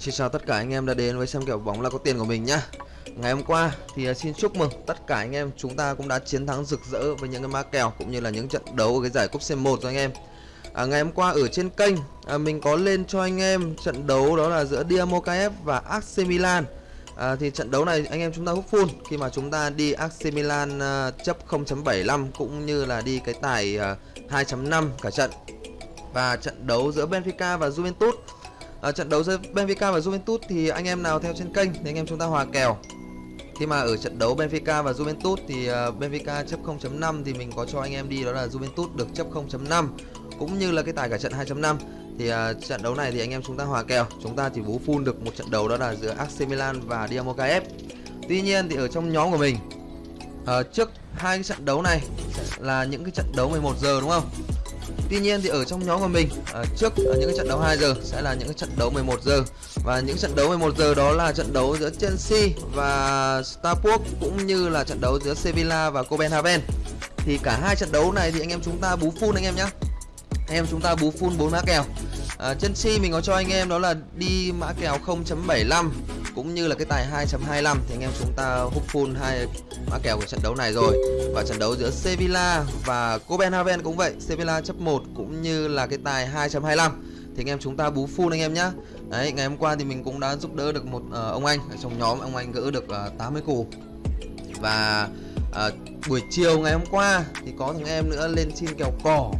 Xin chào tất cả anh em đã đến với xem kèo bóng là có tiền của mình nhá. Ngày hôm qua thì à, xin chúc mừng tất cả anh em. Chúng ta cũng đã chiến thắng rực rỡ với những cái mã kèo cũng như là những trận đấu ở cái giải cúp C1 rồi anh em. À, Ngày hôm qua ở trên kênh à, mình có lên cho anh em trận đấu đó là giữa Dynamo Kiev và AC Milan. À, Thì trận đấu này anh em chúng ta hút full. Khi mà chúng ta đi AC Milan à, chấp 0.75 cũng như là đi cái tài à, 2.5 cả trận. Và trận đấu giữa Benfica và Juventus ở trận đấu giữa Benfica và Juventus thì anh em nào theo trên kênh thì anh em chúng ta hòa kèo. Khi mà ở trận đấu Benfica và Juventus thì ờ, Benfica chấp 0.5 thì mình có cho anh em đi đó là Juventus được chấp 0.5 cũng như là cái tài cả trận 2.5 thì uh, trận đấu này thì anh em chúng ta hòa kèo. Chúng ta chỉ bú full được một trận đấu đó là giữa AC Milan và Dinamo KF tuy nhiên thì ở trong nhóm của mình uh, trước hai cái trận đấu này là những cái trận đấu 11 giờ đúng không? Tuy nhiên thì ở trong nhóm của mình à, trước ở những cái trận đấu 2 giờ sẽ là những cái trận đấu 11 giờ và những trận đấu 11 giờ đó là trận đấu giữa Chelsea và Starport cũng như là trận đấu giữa Sevilla và Copenhagen. Thì cả hai trận đấu này thì anh em chúng ta bú full anh em nhé. Anh em chúng ta bú full 4 mã kèo. À, Chelsea mình có cho anh em đó là đi mã kèo 0.75 cũng như là cái tài 2.25 thì anh em chúng ta hút full hai mã kèo của trận đấu này rồi. Và trận đấu giữa Sevilla và Copenhagen cũng vậy. Sevilla chấp 1 cũng như là cái tài 2.25 thì anh em chúng ta bú full anh em nhá. Đấy ngày hôm qua thì mình cũng đã giúp đỡ được một uh, ông anh ở trong nhóm. Ông anh gỡ được ờ, uh, 80 củ. Và uh, buổi chiều ngày hôm qua thì có thằng em nữa lên xin kèo cỏ.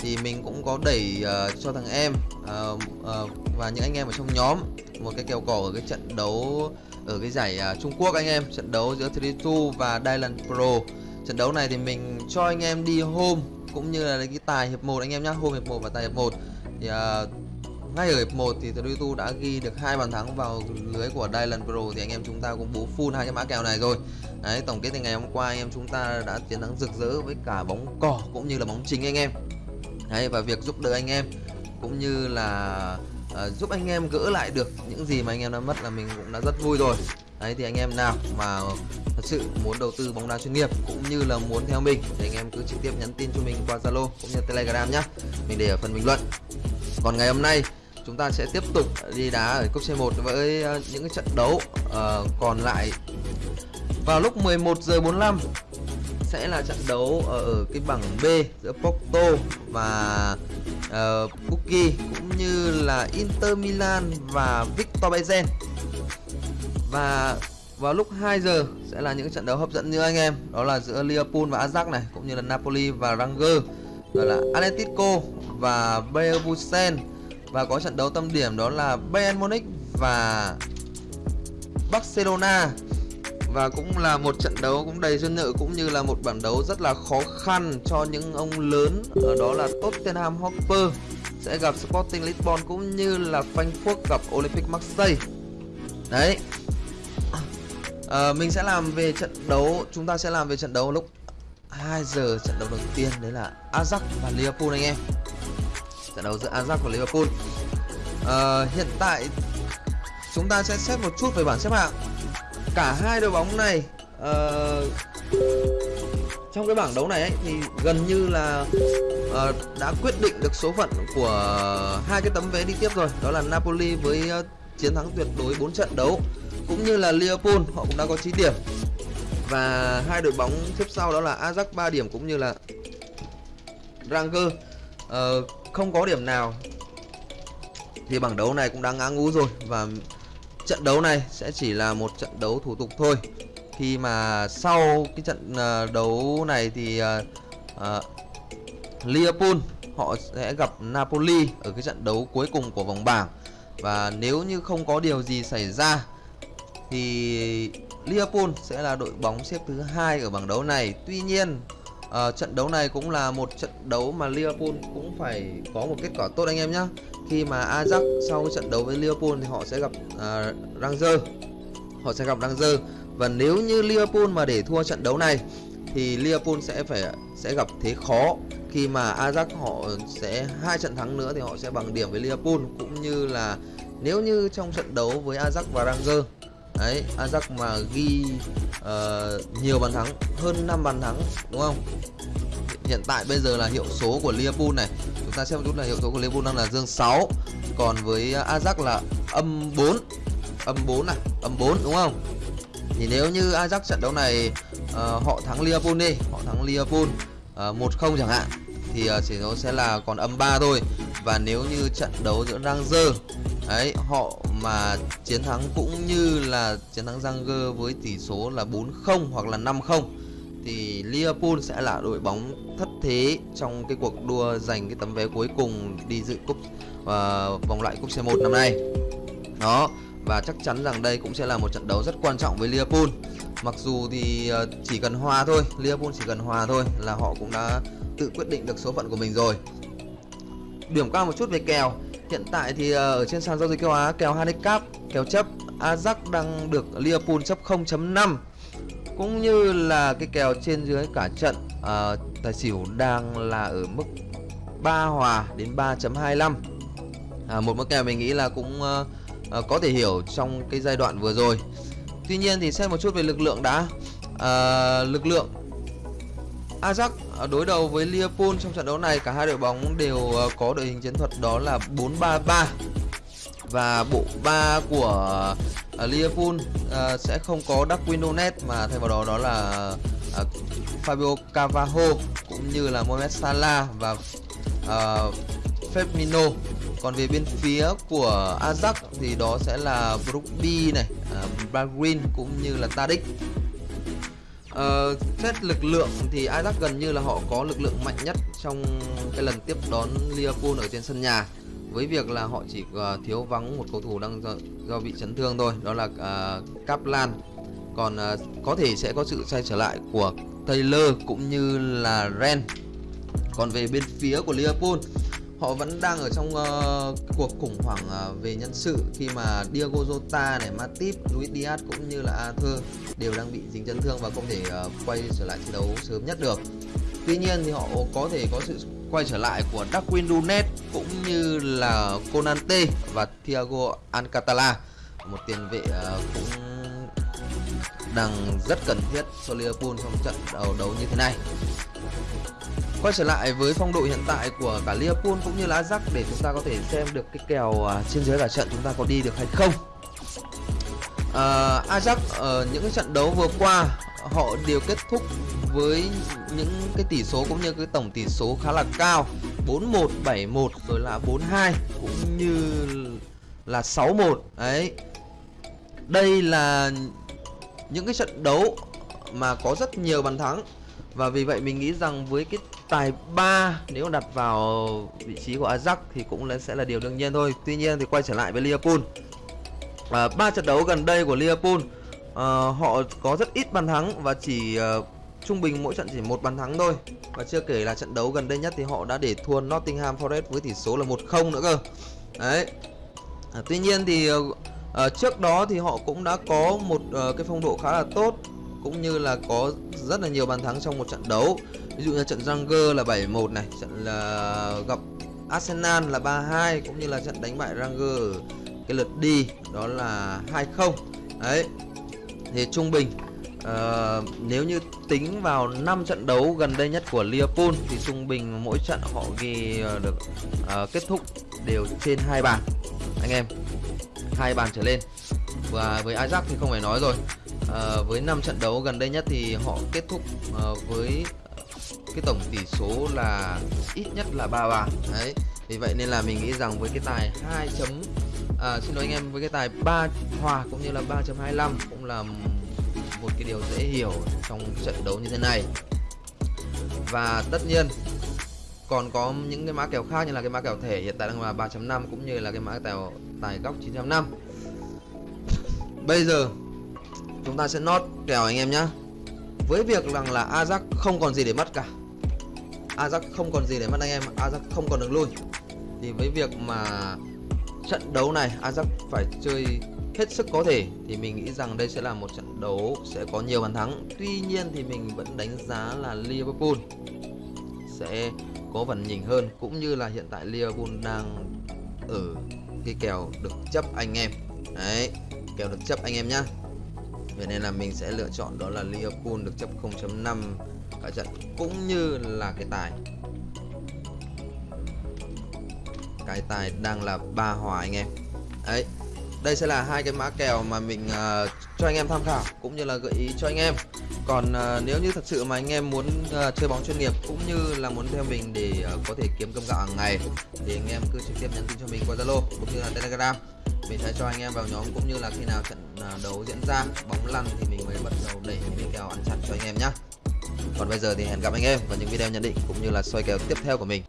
Thì mình cũng có đẩy uh, cho thằng em uh, uh, và những anh em ở trong nhóm. Một cái kèo cỏ ở cái trận đấu ở cái giải uh, Trung Quốc anh em trận đấu giữa 32 và Dylan Pro. Trận đấu này thì mình cho anh em đi hôm cũng như là cái tài hiệp 1 anh em nhá hôm hiệp 1 và tài hiệp 1 thì uh, ngay ở hiệp 1 thì 32 đã ghi được hai bàn thắng vào lưới của Dylan Pro thì anh em chúng ta cũng bố full hai cái mã kèo này rồi. Đấy, tổng kết thì ngày hôm qua anh em chúng ta đã chiến thắng rực rỡ với cả bóng cỏ cũng như là bóng chính anh em. Đấy, và việc giúp đỡ anh em cũng như là uh, giúp anh em gỡ lại được những gì mà anh em đã mất là mình cũng đã rất vui rồi đấy thì anh em nào mà thật sự muốn đầu tư bóng đá chuyên nghiệp cũng như là muốn theo mình thì anh em cứ trực tiếp nhắn tin cho mình qua Zalo cũng như Telegram nhé. mình để ở phần bình luận còn ngày hôm nay chúng ta sẽ tiếp tục đi đá ở cúp C1 với ờ, những cái trận đấu uh, còn lại vào lúc 11 giờ 45 sẽ là trận đấu ở, ở cái bảng B giữa Porto và Ờ, uh, Buki cũng như là Inter Milan và Victor Bayern và vào lúc 2 giờ sẽ là những trận đấu hấp dẫn như anh em. Đó là giữa Liverpool và Ajax này cũng như là Napoli và Ranger. Rồi là Atletico và Bayern và có trận đấu tâm điểm đó là Bayern Munich và Barcelona và cũng là một trận đấu cũng đầy duyên nợ cũng như là một bản đấu rất là khó khăn cho những ông lớn. Ở đó là Tottenham Hotspur sẽ gặp Sporting Lisbon cũng như là Frankfurt gặp Olympic Marseille. Đấy. À, mình sẽ làm về trận đấu chúng ta sẽ làm về trận đấu lúc 2 giờ trận đấu đầu tiên đấy là Ajax và Liverpool anh em. Trận đấu giữa Ajax và Liverpool. À, hiện tại chúng ta sẽ xét một chút về bảng xếp hạng cả hai đội bóng này uh, trong cái bảng đấu này ấy, thì gần như là uh, đã quyết định được số phận của hai cái tấm vé đi tiếp rồi. Đó là Napoli với uh, chiến thắng tuyệt đối 4 trận đấu cũng như là Liverpool họ cũng đã có 9 điểm. Và hai đội bóng tiếp sau đó là Ajax 3 điểm cũng như là Ranger uh, không có điểm nào. Thì bảng đấu này cũng đang ngã ngũ rồi và trận đấu này sẽ chỉ là một trận đấu thủ tục thôi khi mà sau cái trận uh, đấu này thì uh, uh, Liverpool họ sẽ gặp Napoli ở cái trận đấu cuối cùng của vòng bảng và nếu như không có điều gì xảy ra thì Liverpool sẽ là đội bóng xếp thứ hai ở bảng đấu này. Tuy nhiên à, trận đấu này cũng là một trận đấu mà Liverpool cũng phải có một kết quả tốt anh em nhé khi mà Ajax sau cái trận đấu với Liverpool thì họ sẽ gặp à, Rangers họ sẽ gặp Rangers và nếu như Liverpool mà để thua trận đấu này thì Liverpool sẽ phải sẽ gặp thế khó. Khi mà Ajax họ sẽ hai trận thắng nữa thì họ sẽ bằng điểm với Liverpool. Cũng như là nếu như trong trận đấu với Ajax và Rangers đấy Ajax mà ghi uh, nhiều bàn thắng hơn 5 bàn thắng đúng không? Hiện tại bây giờ là hiệu số của Liverpool này. Chúng ta xem một chút là hiệu số của Liverpool đang là dương 6 còn với Ajax là âm 4 âm 4 này âm 4 đúng không? Thì nếu như Ajax trận đấu này uh, họ thắng Liverpool đi họ thắng Liverpool ờ, uh, 1-0 chẳng hạn thì uh, chỉ số sẽ là còn âm 3 thôi và nếu như trận đấu giữa Rangers ấy họ mà chiến thắng cũng như là chiến thắng Rangers với tỷ số là 4-0 hoặc là 5-0 thì Liverpool sẽ là đội bóng thất thế trong cái cuộc đua giành cái tấm vé cuối cùng đi dự cúp uh, vòng loại cúp C1 năm nay. Đó, và chắc chắn rằng đây cũng sẽ là một trận đấu rất quan trọng với Liverpool. Mặc dù thì uh, chỉ cần hòa thôi, Liverpool chỉ cần hòa thôi là họ cũng đã tự quyết định được số phận của mình rồi. Điểm cao một chút về kèo. Hiện tại thì ờ, ở trên sàn giao dịch châu Á kèo handicap, kèo chấp Ajax đang được Liverpool chấp 0.5 cũng như là cái kèo trên dưới cả trận uh, tài xỉu đang là ở mức 3 hòa đến 3.25 à, một mức kèo mình nghĩ là cũng uh, uh, có thể hiểu trong cái giai đoạn vừa rồi. Tuy nhiên thì xem một chút về lực lượng đã. Uh, lực lượng Ajax Ờ, đối đầu với Liverpool trong trận đấu này cả hai đội bóng đều ờ, có đội hình chiến thuật đó là 4-3-3 và bộ ba của ờ, Liverpool sẽ không có Darwin Nunes mà thay vào đó đó là Fabio Carvalho cũng như là Mohamed Salah và uh, Firmino. Còn về bên phía của Ajax thì đó sẽ là Brookby này, uh, Bagrin cũng như là Tadic. Uh, xét lực lượng thì Ajax gần như là họ có lực lượng mạnh nhất trong cái lần tiếp đón Liverpool ở trên sân nhà. Với việc là họ chỉ uh, thiếu vắng một cầu thủ đang do, do bị chấn thương thôi đó là uh, Kaplan. Còn uh, có thể sẽ có sự sai trở lại của Taylor cũng như là Ren. Còn về bên phía của Liverpool họ vẫn đang ở trong uh, cuộc khủng hoảng uh, về nhân sự khi mà Diego Jota này, Matip, Luis Diaz cũng như là Arthur đều đang bị dính chấn thương và không thể uh, quay trở lại thi đấu sớm nhất được. Tuy nhiên thì họ có thể có sự quay trở lại của Darwin Nunes cũng như là Konate và Thiago Alcantara một tiền vệ uh, cũng đang rất cần thiết cho Liverpool trong trận đầu đấu như thế này quay trở lại với phong độ hiện tại của cả Liverpool cũng như là Ajax để chúng ta có thể xem được cái kèo à, trên dưới cả trận chúng ta có đi được hay không. Uh, Ajax ở những cái trận đấu vừa qua họ đều kết thúc với những cái tỷ số cũng như cái tổng tỷ số khá là cao. 4-1, 7-1 rồi là 4-2 cũng như là 6-1 đấy. Đây là những cái trận đấu mà có rất nhiều bàn thắng và vì vậy mình nghĩ rằng với cái tài 3 nếu đặt vào vị trí của Ajax thì cũng sẽ là điều đương nhiên thôi. Tuy nhiên thì quay trở lại với Liverpool. À, ba trận đấu gần đây của Liverpool à, họ có rất ít bàn thắng và chỉ à, trung bình mỗi trận chỉ một bàn thắng thôi. Và chưa kể là trận đấu gần đây nhất thì họ đã để thua Nottingham Forest với tỷ số là 1-0 nữa cơ. Đấy. À, tuy nhiên thì à, trước đó thì họ cũng đã có một uh, cái phong độ khá là tốt cũng như là có rất là nhiều bàn thắng trong một trận đấu ví dụ như trận Ranger là 7-1 này trận là gặp Arsenal là 3-2 cũng như là trận đánh bại Ranger cái lượt đi đó là 2-0 đấy thì trung bình uh, nếu như tính vào 5 trận đấu gần đây nhất của Liverpool thì trung bình mỗi trận họ ghi ờ, được uh, kết thúc đều trên hai bàn. Anh em hai bàn trở lên. Và với Ajax thì không phải nói rồi. Uh, với 5 trận đấu gần đây nhất thì họ kết thúc uh, với cái tổng tỷ số là ít nhất là ba bàn đấy vì vậy nên là mình nghĩ rằng với cái tài 2 chấm à, xin lỗi anh em với cái tài 3 hòa cũng như là 3.25 cũng là một cái điều dễ hiểu trong trận đấu như thế này. Và tất nhiên còn có những cái mã kèo khác như là cái mã kèo thể hiện tại đang là 3.5 cũng như là cái mã kèo tài góc 9.5 bây giờ chúng ta sẽ nốt kèo anh em nhé với việc rằng là Ajax không còn gì để mất cả Ajax không còn gì để mất anh em. Ajax không còn đường lui thì với việc mà trận đấu này Ajax phải chơi hết sức có thể, thì mình nghĩ rằng đây sẽ là một trận đấu sẽ có nhiều bàn thắng. Tuy nhiên thì mình vẫn đánh giá là Liverpool sẽ có phần nhỉnh hơn, cũng như là hiện tại Liverpool đang ở cái kèo được chấp anh em. Đấy, kèo được chấp anh em nhá. Vậy nên là mình sẽ lựa chọn đó là Liverpool được chấp 0.5 ở trận cũng như là cái tài. Cái tài đang là ba hòa anh em. Đấy đây sẽ là hai cái mã kèo mà mình uh, cho anh em tham khảo cũng như là gợi ý cho anh em. Còn uh, nếu như thật sự mà anh em muốn uh, chơi bóng chuyên nghiệp cũng như là muốn theo mình để uh, có thể kiếm cơm gạo hàng ngày thì anh em cứ trực tiếp nhắn tin cho mình qua zalo cũng như là telegram. Mình sẽ cho anh em vào nhóm cũng như là khi nào trận uh, đấu diễn ra bóng lăn thì mình mới bắt đầu đẩy những kèo ăn chặn cho anh em nhé còn bây giờ thì hẹn gặp anh em vào những video nhận định cũng như là soi kèo tiếp theo của mình.